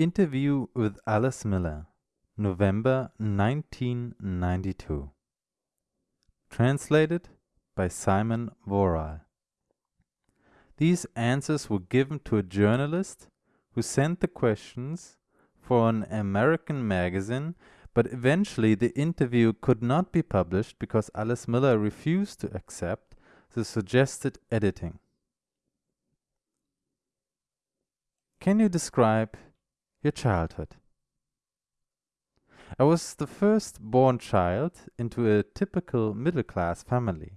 Interview with Alice Miller, November 1992. Translated by Simon Worrall. These answers were given to a journalist who sent the questions for an American magazine, but eventually the interview could not be published because Alice Miller refused to accept the suggested editing. Can you describe your childhood? I was the first born child into a typical middle class family.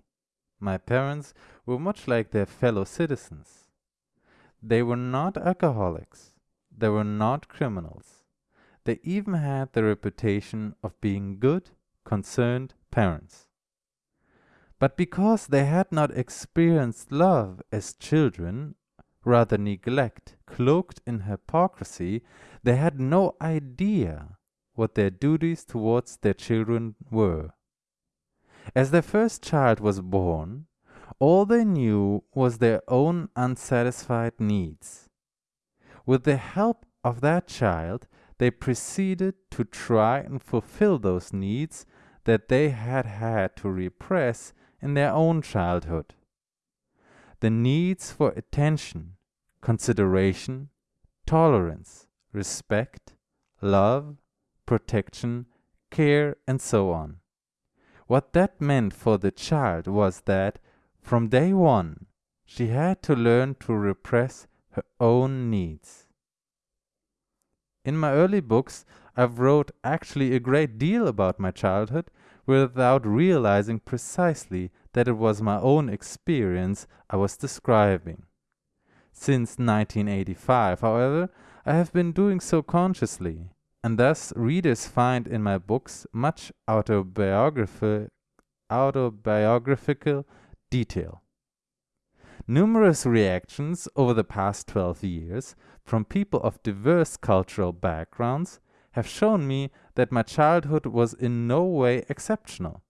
My parents were much like their fellow citizens. They were not alcoholics. They were not criminals. They even had the reputation of being good, concerned parents. But because they had not experienced love as children, rather neglect, cloaked in hypocrisy, they had no idea what their duties towards their children were. As their first child was born, all they knew was their own unsatisfied needs. With the help of that child, they proceeded to try and fulfill those needs that they had had to repress in their own childhood. The needs for attention, consideration, tolerance, respect, love, protection, care, and so on. What that meant for the child was that, from day one, she had to learn to repress her own needs. In my early books, I've wrote actually a great deal about my childhood without realizing precisely that it was my own experience I was describing. Since 1985, however, I have been doing so consciously, and thus readers find in my books much autobiographi autobiographical detail. Numerous reactions over the past 12 years from people of diverse cultural backgrounds have shown me that my childhood was in no way exceptional.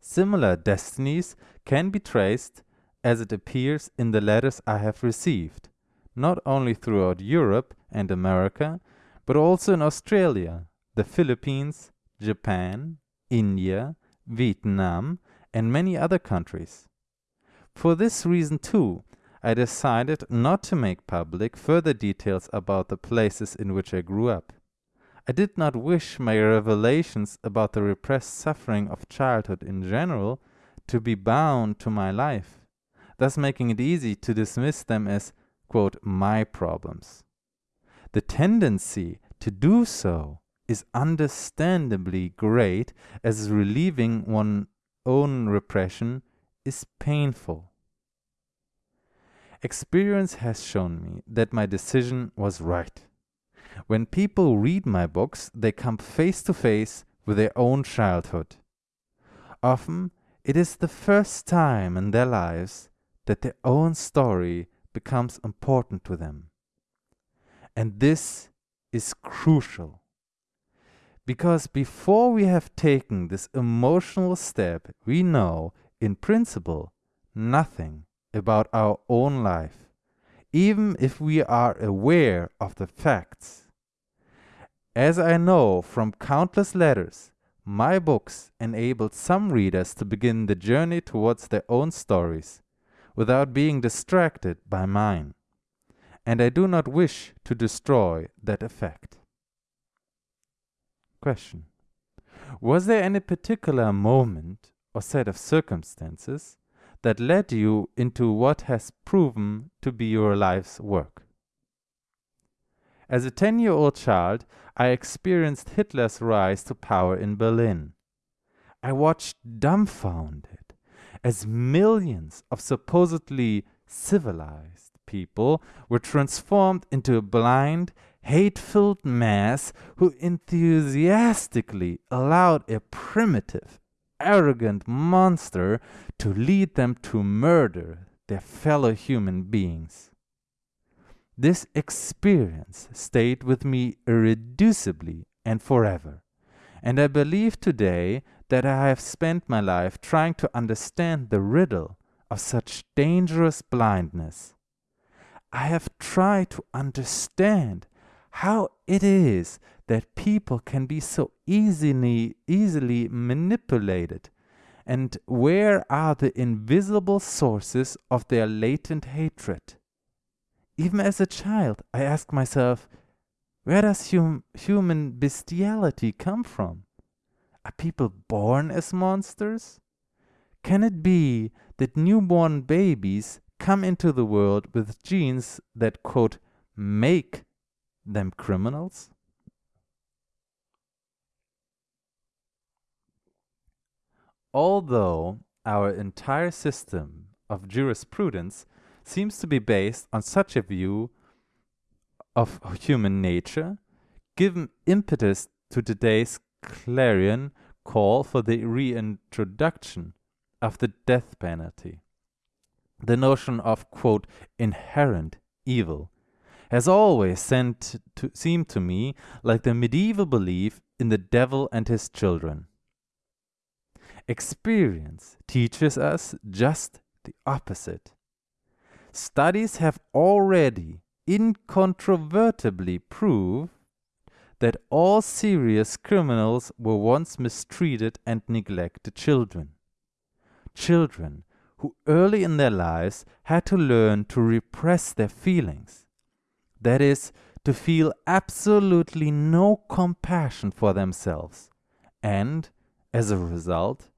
Similar destinies can be traced as it appears in the letters I have received, not only throughout Europe and America, but also in Australia, the Philippines, Japan, India, Vietnam, and many other countries. For this reason, too, I decided not to make public further details about the places in which I grew up. I did not wish my revelations about the repressed suffering of childhood in general to be bound to my life thus making it easy to dismiss them as, quote, my problems. The tendency to do so is understandably great as relieving one's own repression is painful. Experience has shown me that my decision was right. When people read my books, they come face to face with their own childhood. Often, it is the first time in their lives that their own story becomes important to them. And this is crucial. Because before we have taken this emotional step, we know, in principle, nothing about our own life, even if we are aware of the facts. As I know from countless letters, my books enabled some readers to begin the journey towards their own stories without being distracted by mine, and I do not wish to destroy that effect. Question. Was there any particular moment or set of circumstances that led you into what has proven to be your life's work? As a 10 year old child, I experienced Hitler's rise to power in Berlin. I watched dumbfounded as millions of supposedly civilized people were transformed into a blind, hate filled mass who enthusiastically allowed a primitive, arrogant monster to lead them to murder their fellow human beings. This experience stayed with me irreducibly and forever, and I believe today that I have spent my life trying to understand the riddle of such dangerous blindness. I have tried to understand how it is that people can be so easily easily manipulated and where are the invisible sources of their latent hatred even as a child i ask myself where does hum- human bestiality come from are people born as monsters? Can it be that newborn babies come into the world with genes that quote make them criminals? Although our entire system of jurisprudence seems to be based on such a view of human nature, given impetus to today's clarion call for the reintroduction of the death penalty. The notion of, quote, inherent evil has always to, seemed to me like the medieval belief in the devil and his children. Experience teaches us just the opposite. Studies have already incontrovertibly proved that all serious criminals were once mistreated and neglected children. Children who early in their lives had to learn to repress their feelings. That is, to feel absolutely no compassion for themselves, and, as a result,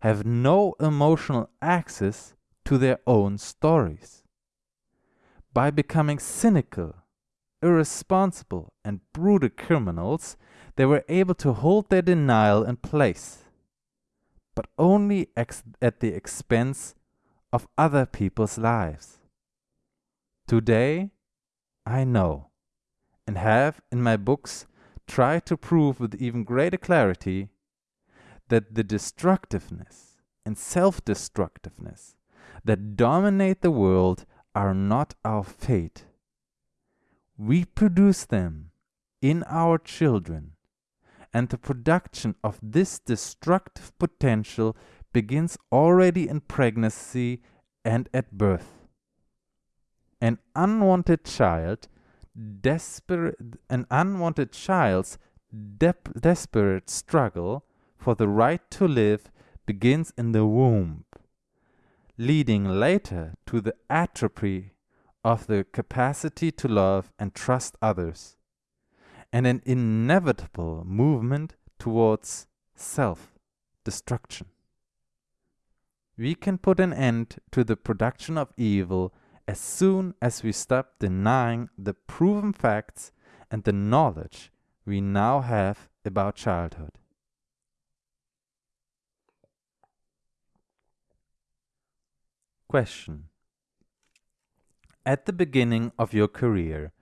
have no emotional access to their own stories. By becoming cynical, irresponsible, and brutal criminals, they were able to hold their denial in place, but only at the expense of other people's lives. Today, I know, and have in my books tried to prove with even greater clarity that the destructiveness and self destructiveness that dominate the world are not our fate. We produce them in our children, and the production of this destructive potential begins already in pregnancy and at birth. An unwanted child, desperate, an unwanted child's de desperate struggle for the right to live begins in the womb, leading later to the atrophy of the capacity to love and trust others, and an inevitable movement towards self destruction. We can put an end to the production of evil as soon as we stop denying the proven facts and the knowledge we now have about childhood. Question. At the beginning of your career,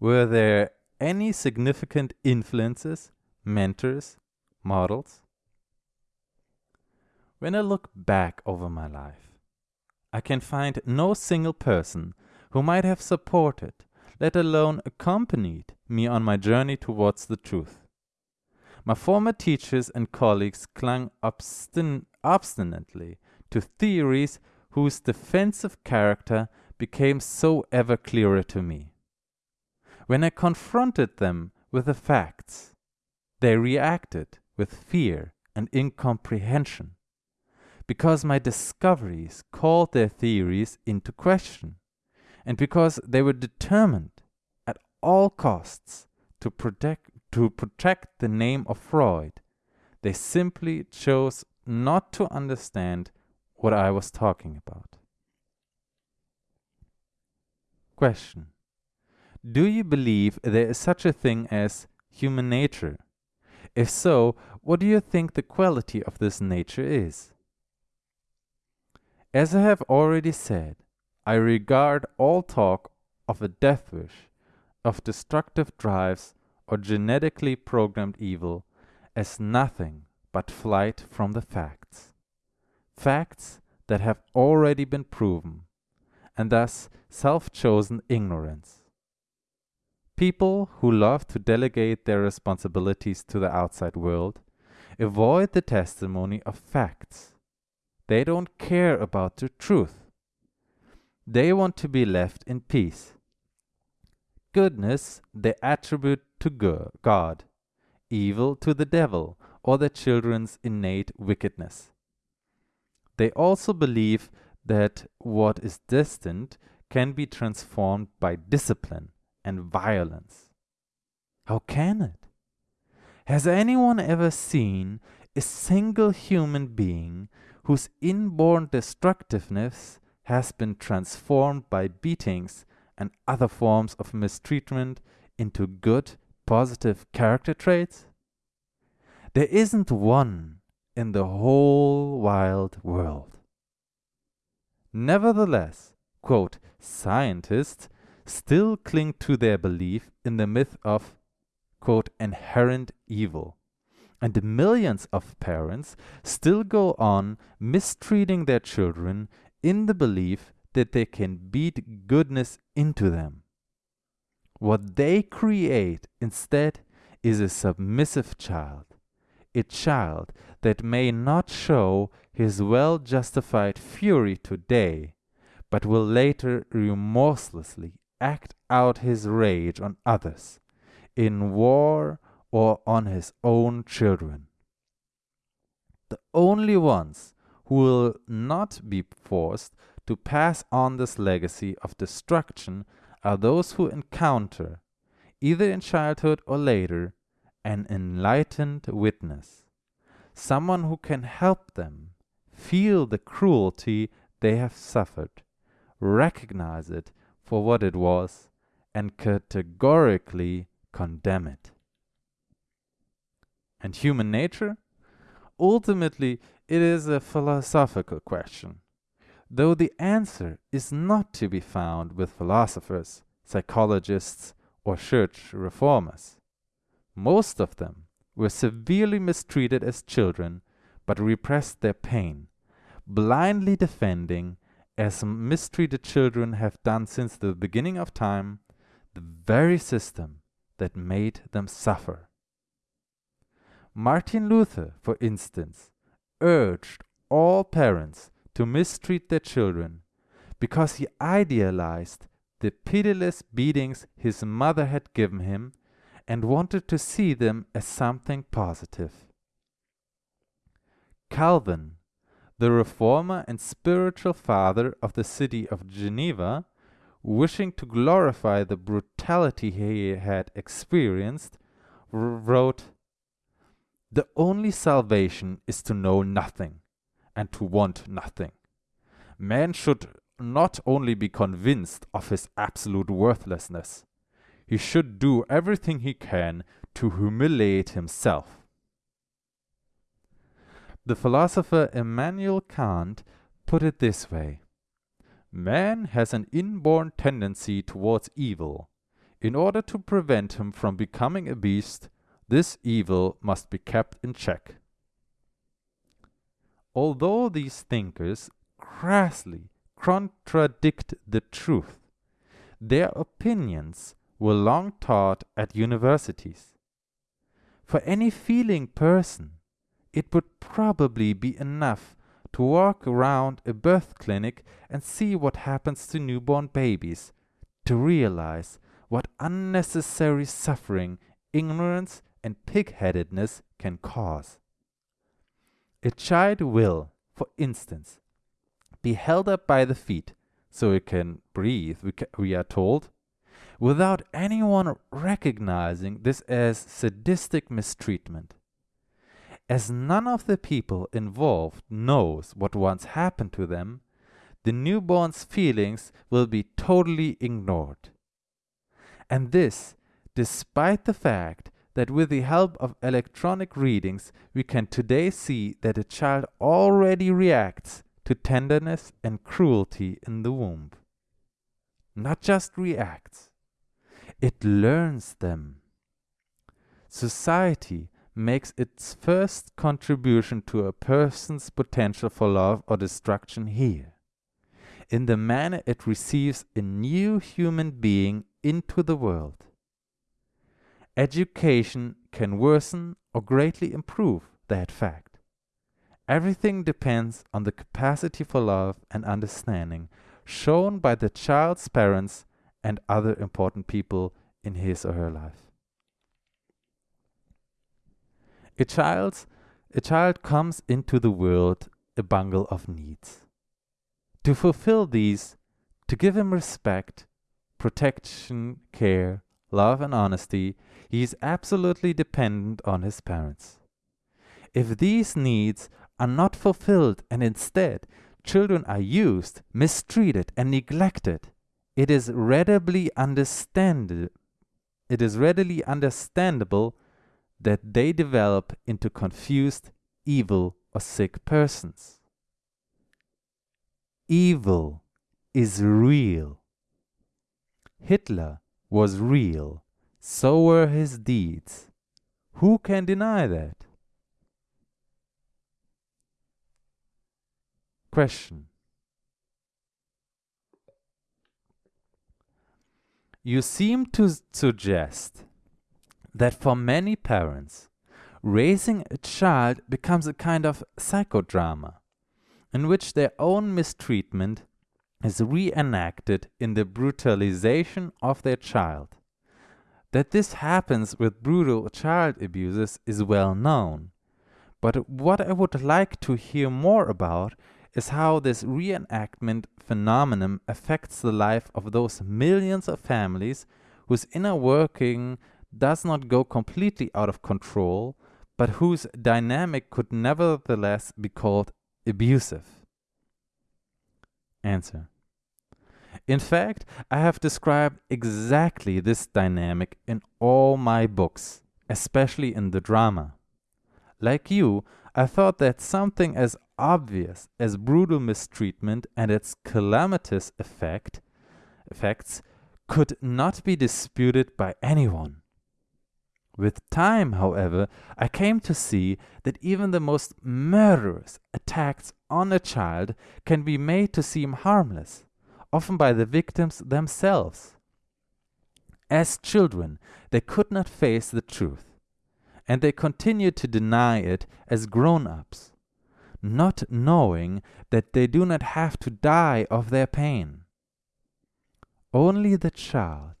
were there any significant influences, mentors, models? When I look back over my life, I can find no single person who might have supported, let alone accompanied me on my journey towards the truth. My former teachers and colleagues clung obstin obstinately to theories whose defensive character became so ever clearer to me. When I confronted them with the facts, they reacted with fear and incomprehension, because my discoveries called their theories into question, and because they were determined at all costs to protect, to protect the name of Freud, they simply chose not to understand what I was talking about. Question Do you believe there is such a thing as human nature? If so, what do you think the quality of this nature is? As I have already said, I regard all talk of a death wish, of destructive drives, or genetically programmed evil as nothing but flight from the facts facts that have already been proven, and thus self chosen ignorance. People who love to delegate their responsibilities to the outside world avoid the testimony of facts. They don't care about the truth. They want to be left in peace. Goodness they attribute to God, evil to the devil or their children's innate wickedness. They also believe that what is destined can be transformed by discipline and violence. How can it? Has anyone ever seen a single human being whose inborn destructiveness has been transformed by beatings and other forms of mistreatment into good, positive character traits? There isn't one in the whole wild world. Nevertheless, quote, scientists still cling to their belief in the myth of quote, inherent evil. And millions of parents still go on mistreating their children in the belief that they can beat goodness into them. What they create instead is a submissive child, a child that may not show his well justified fury today, but will later remorselessly act out his rage on others in war or on his own children. The only ones who will not be forced to pass on this legacy of destruction are those who encounter, either in childhood or later, an enlightened witness, someone who can help them feel the cruelty they have suffered, recognize it for what it was, and categorically condemn it. And human nature? Ultimately, it is a philosophical question, though the answer is not to be found with philosophers, psychologists, or church reformers. Most of them were severely mistreated as children, but repressed their pain, blindly defending, as mistreated children have done since the beginning of time, the very system that made them suffer. Martin Luther, for instance, urged all parents to mistreat their children because he idealized the pitiless beatings his mother had given him and wanted to see them as something positive. Calvin, the reformer and spiritual father of the city of Geneva, wishing to glorify the brutality he had experienced, wrote, The only salvation is to know nothing and to want nothing. Man should not only be convinced of his absolute worthlessness, he should do everything he can to humiliate himself. The philosopher Immanuel Kant put it this way Man has an inborn tendency towards evil. In order to prevent him from becoming a beast, this evil must be kept in check. Although these thinkers crassly contradict the truth, their opinions were long taught at universities. For any feeling person, it would probably be enough to walk around a birth clinic and see what happens to newborn babies, to realize what unnecessary suffering, ignorance, and pig-headedness can cause. A child will, for instance, be held up by the feet so it can breathe, we, ca we are told, without anyone recognizing this as sadistic mistreatment. As none of the people involved knows what once happened to them, the newborn's feelings will be totally ignored. And this, despite the fact that with the help of electronic readings, we can today see that a child already reacts to tenderness and cruelty in the womb. Not just reacts, it learns them. Society makes its first contribution to a person's potential for love or destruction here, in the manner it receives a new human being into the world. Education can worsen or greatly improve that fact. Everything depends on the capacity for love and understanding shown by the child's parents and other important people in his or her life. A child, a child comes into the world a bundle of needs. To fulfill these, to give him respect, protection, care, love, and honesty, he is absolutely dependent on his parents. If these needs are not fulfilled and instead children are used, mistreated, and neglected, it is readily understandable it is readily understandable that they develop into confused, evil, or sick persons. Evil is real. Hitler was real, so were his deeds. Who can deny that? Question. You seem to suggest that for many parents, raising a child becomes a kind of psychodrama in which their own mistreatment is reenacted in the brutalization of their child. That this happens with brutal child abusers is well known, but what I would like to hear more about is how this reenactment phenomenon affects the life of those millions of families whose inner working does not go completely out of control, but whose dynamic could nevertheless be called abusive. Answer. In fact, I have described exactly this dynamic in all my books, especially in the drama. Like you, I thought that something as obvious as brutal mistreatment and its calamitous effect, effects could not be disputed by anyone. With time, however, I came to see that even the most murderous attacks on a child can be made to seem harmless, often by the victims themselves. As children, they could not face the truth, and they continued to deny it as grown ups, not knowing that they do not have to die of their pain. Only the child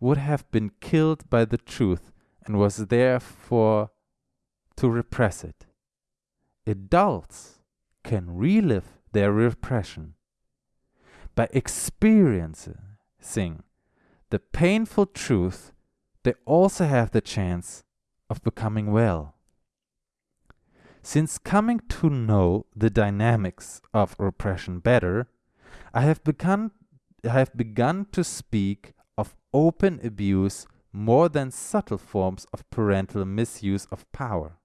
would have been killed by the truth and was therefore to repress it. Adults can relive their repression by experiencing the painful truth, they also have the chance of becoming well. Since coming to know the dynamics of repression better, I have begun, I have begun to speak of open abuse more than subtle forms of parental misuse of power.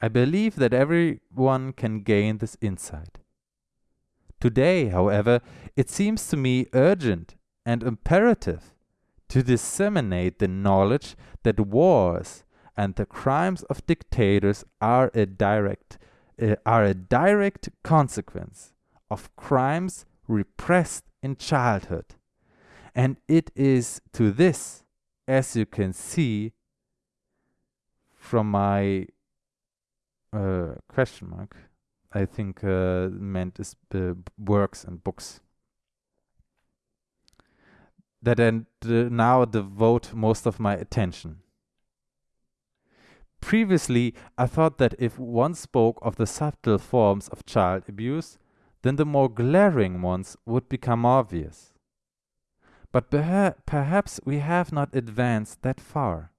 I believe that everyone can gain this insight. Today, however, it seems to me urgent and imperative to disseminate the knowledge that wars and the crimes of dictators are a direct uh, are a direct consequence of crimes repressed in childhood. And it is to this as you can see from my uh, question mark, I think uh, meant is uh, works and books that I now devote most of my attention. Previously, I thought that if one spoke of the subtle forms of child abuse, then the more glaring ones would become obvious. But perhaps we have not advanced that far.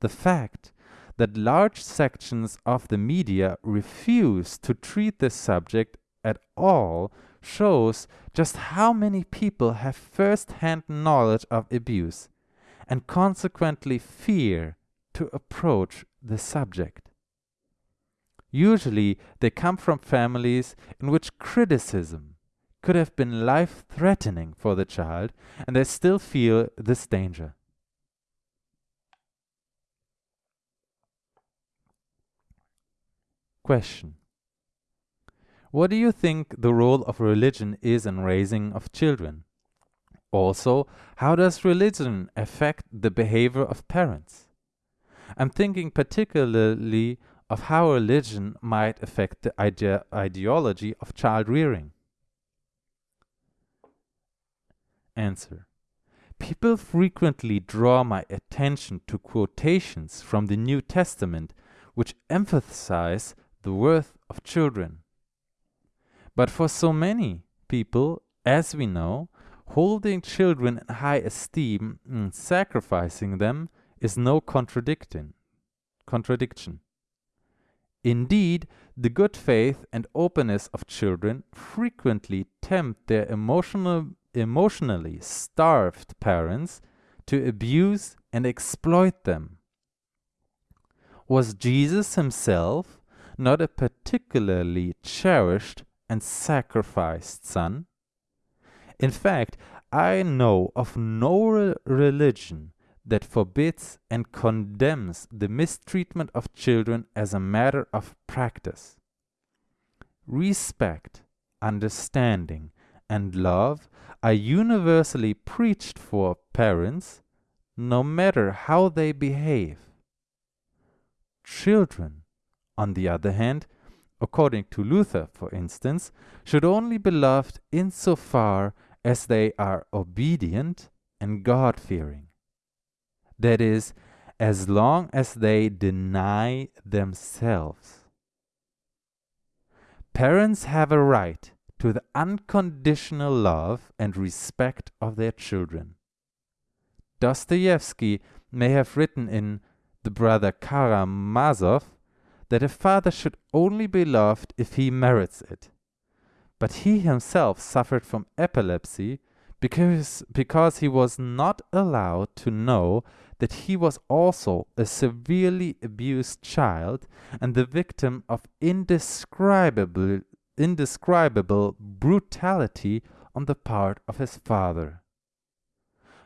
The fact that large sections of the media refuse to treat this subject at all shows just how many people have first hand knowledge of abuse and consequently fear to approach the subject. Usually, they come from families in which criticism could have been life threatening for the child, and they still feel this danger. Question What do you think the role of religion is in raising of children? Also, how does religion affect the behavior of parents? I'm thinking particularly of how religion might affect the ide ideology of child rearing. Answer. People frequently draw my attention to quotations from the New Testament which emphasize the worth of children. But for so many people, as we know, holding children in high esteem and sacrificing them is no contradicting contradiction. Indeed, the good faith and openness of children frequently tempt their emotional, emotionally starved parents to abuse and exploit them. Was Jesus himself not a particularly cherished and sacrificed son? In fact, I know of no re religion that forbids and condemns the mistreatment of children as a matter of practice. Respect, understanding, and love are universally preached for parents, no matter how they behave. Children, on the other hand, according to Luther, for instance, should only be loved insofar as they are obedient and God fearing. That is, as long as they deny themselves. Parents have a right to the unconditional love and respect of their children. Dostoevsky may have written in The Brother Karamazov that a father should only be loved if he merits it. But he himself suffered from epilepsy because, because he was not allowed to know that he was also a severely abused child and the victim of indescribable, indescribable brutality on the part of his father.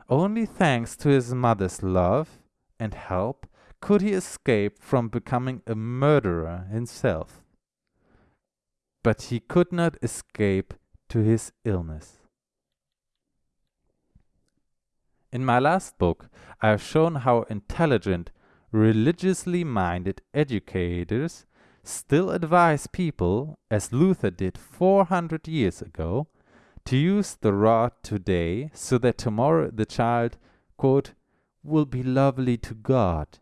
Only thanks to his mother's love and help could he escape from becoming a murderer himself. But he could not escape to his illness. In my last book, I have shown how intelligent, religiously minded educators still advise people, as Luther did 400 years ago, to use the rod today so that tomorrow the child, quote, will be lovely to God.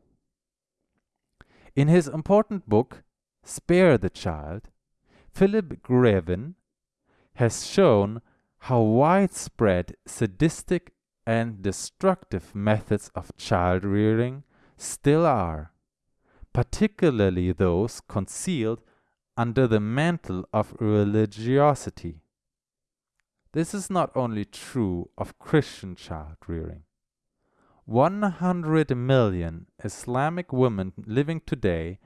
In his important book, Spare the Child, Philip Greven has shown how widespread sadistic and destructive methods of child rearing still are, particularly those concealed under the mantle of religiosity. This is not only true of Christian child rearing. 100 million Islamic women living today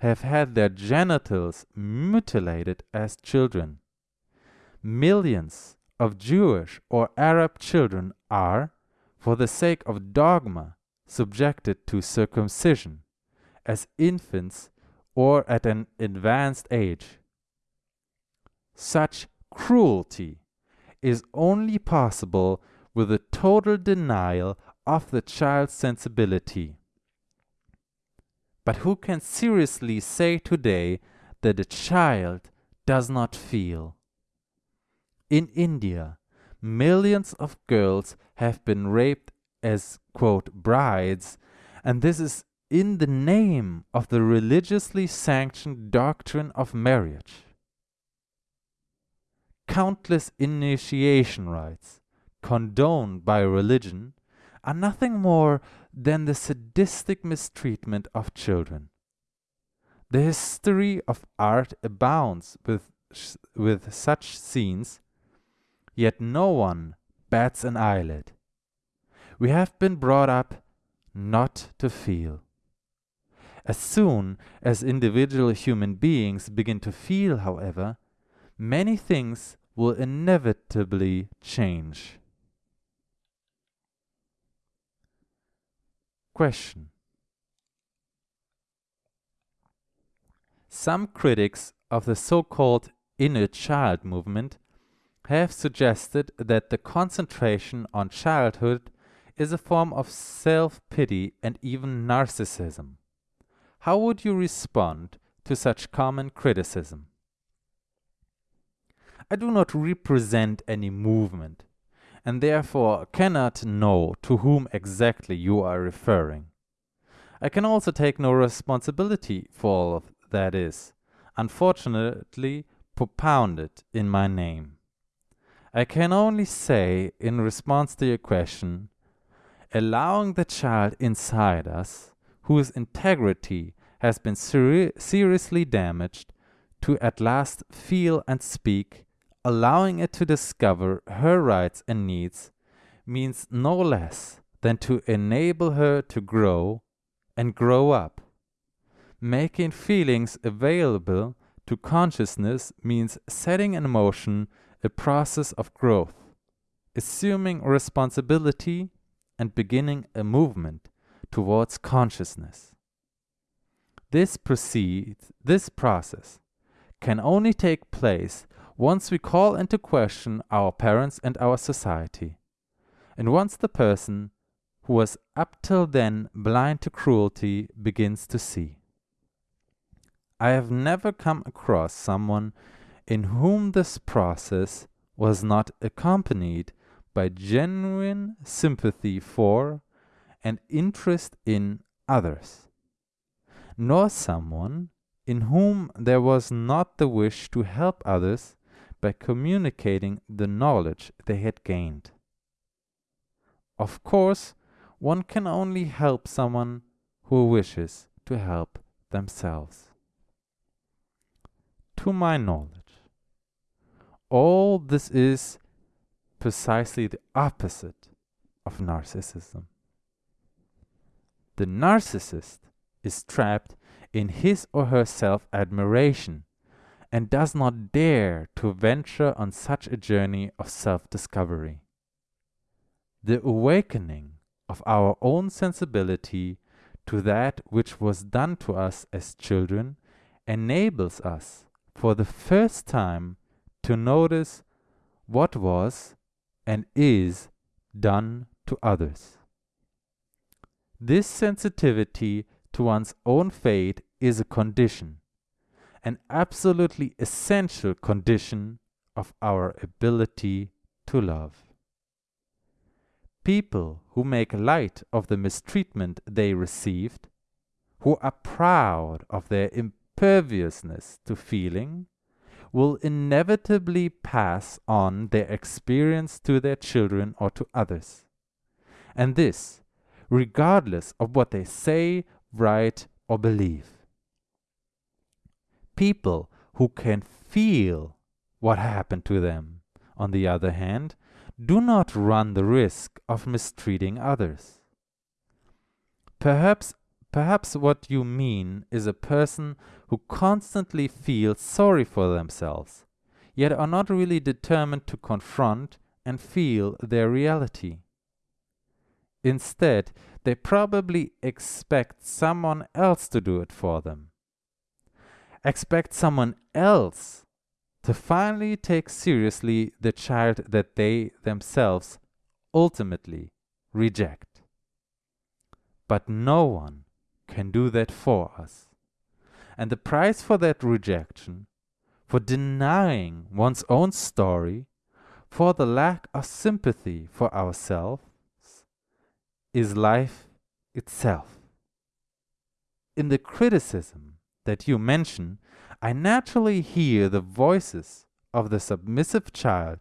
have had their genitals mutilated as children. Millions of Jewish or Arab children are, for the sake of dogma, subjected to circumcision as infants or at an advanced age. Such cruelty is only possible with a total denial of the child's sensibility. But who can seriously say today that a child does not feel? In India, millions of girls have been raped as, quote, brides, and this is in the name of the religiously sanctioned doctrine of marriage. Countless initiation rites, condoned by religion, are nothing more than the sadistic mistreatment of children. The history of art abounds with, with such scenes yet no one bats an eyelid. We have been brought up not to feel. As soon as individual human beings begin to feel, however, many things will inevitably change. Question Some critics of the so called inner child movement have suggested that the concentration on childhood is a form of self-pity and even narcissism. How would you respond to such common criticism? I do not represent any movement, and therefore cannot know to whom exactly you are referring. I can also take no responsibility for all that is, unfortunately, propounded in my name. I can only say, in response to your question, allowing the child inside us, whose integrity has been seri seriously damaged, to at last feel and speak, allowing it to discover her rights and needs, means no less than to enable her to grow and grow up. Making feelings available to consciousness means setting in motion a process of growth, assuming responsibility and beginning a movement towards consciousness. This proceeds, this process can only take place once we call into question our parents and our society, and once the person who was up till then blind to cruelty begins to see. I have never come across someone in whom this process was not accompanied by genuine sympathy for and interest in others, nor someone in whom there was not the wish to help others by communicating the knowledge they had gained. Of course, one can only help someone who wishes to help themselves. To my knowledge, all this is precisely the opposite of narcissism. The narcissist is trapped in his or her self admiration and does not dare to venture on such a journey of self discovery. The awakening of our own sensibility to that which was done to us as children enables us for the first time to notice what was and is done to others. This sensitivity to one's own fate is a condition, an absolutely essential condition of our ability to love. People who make light of the mistreatment they received, who are proud of their imperviousness to feeling, will inevitably pass on their experience to their children or to others. And this, regardless of what they say write, or believe. People who can feel what happened to them, on the other hand, do not run the risk of mistreating others. Perhaps, perhaps what you mean is a person who constantly feels sorry for themselves, yet are not really determined to confront and feel their reality. Instead, they probably expect someone else to do it for them. Expect someone else to finally take seriously the child that they themselves ultimately reject. But no one can do that for us. And the price for that rejection, for denying one's own story, for the lack of sympathy for ourselves, is life itself. In the criticism that you mention, I naturally hear the voices of the submissive child,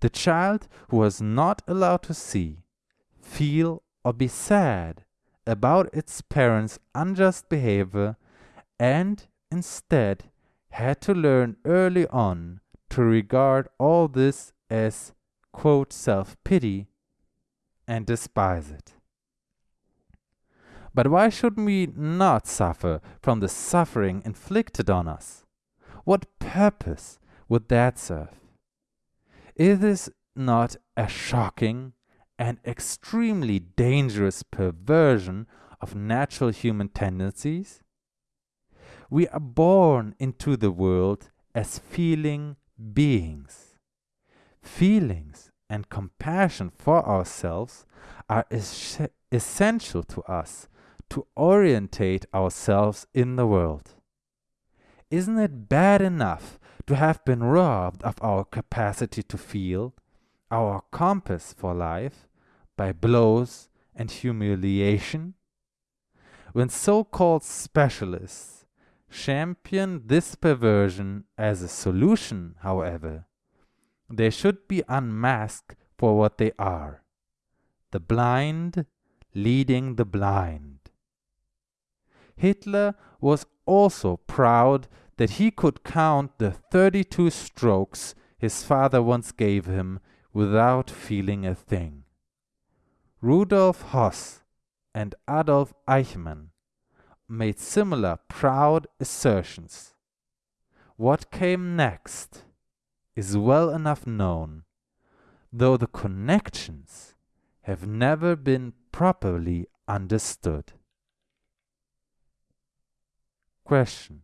the child who was not allowed to see, feel, or be sad about its parents' unjust behavior and instead had to learn early on to regard all this as, quote, self pity and despise it. But why should we not suffer from the suffering inflicted on us? What purpose would that serve? Is this not a shocking and extremely dangerous perversion of natural human tendencies? We are born into the world as feeling beings. Feelings and compassion for ourselves are es essential to us to orientate ourselves in the world. Isn't it bad enough to have been robbed of our capacity to feel, our compass for life by blows and humiliation? When so called specialists champion this perversion as a solution, however, they should be unmasked for what they are the blind leading the blind. Hitler was also proud that he could count the 32 strokes his father once gave him without feeling a thing. Rudolf Höss and Adolf Eichmann made similar proud assertions. What came next is well enough known, though the connections have never been properly understood. Question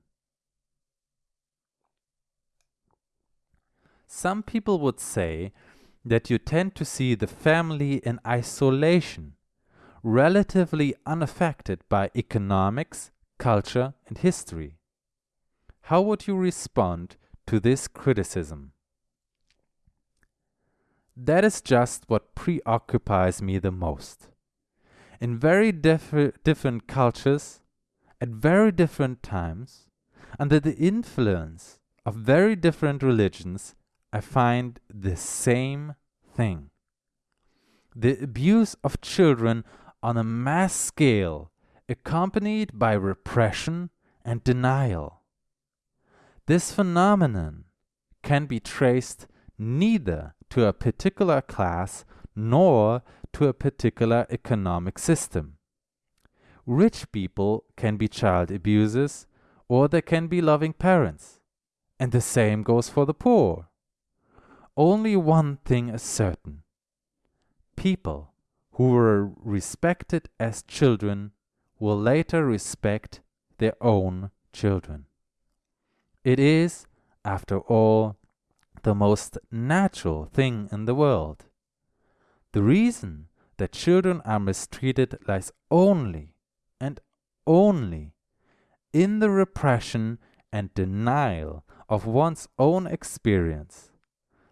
Some people would say that you tend to see the family in isolation, relatively unaffected by economics, culture, and history. How would you respond to this criticism? That is just what preoccupies me the most. In very different cultures, at very different times, under the influence of very different religions, I find the same thing. The abuse of children on a mass scale, accompanied by repression and denial. This phenomenon can be traced neither to a particular class nor to a particular economic system. Rich people can be child abusers or they can be loving parents, and the same goes for the poor. Only one thing is certain people who were respected as children will later respect their own children. It is, after all, the most natural thing in the world. The reason that children are mistreated lies only and only in the repression and denial of one's own experience,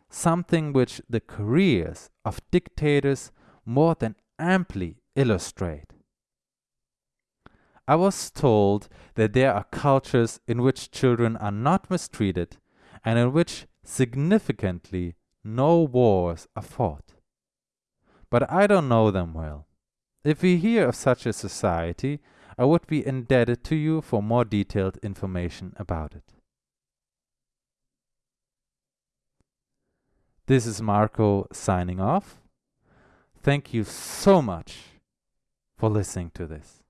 something which the careers of dictators more than amply illustrate. I was told that there are cultures in which children are not mistreated and in which significantly no wars are fought. But I don't know them well. If we hear of such a society, I would be indebted to you for more detailed information about it. This is Marco signing off. Thank you so much for listening to this.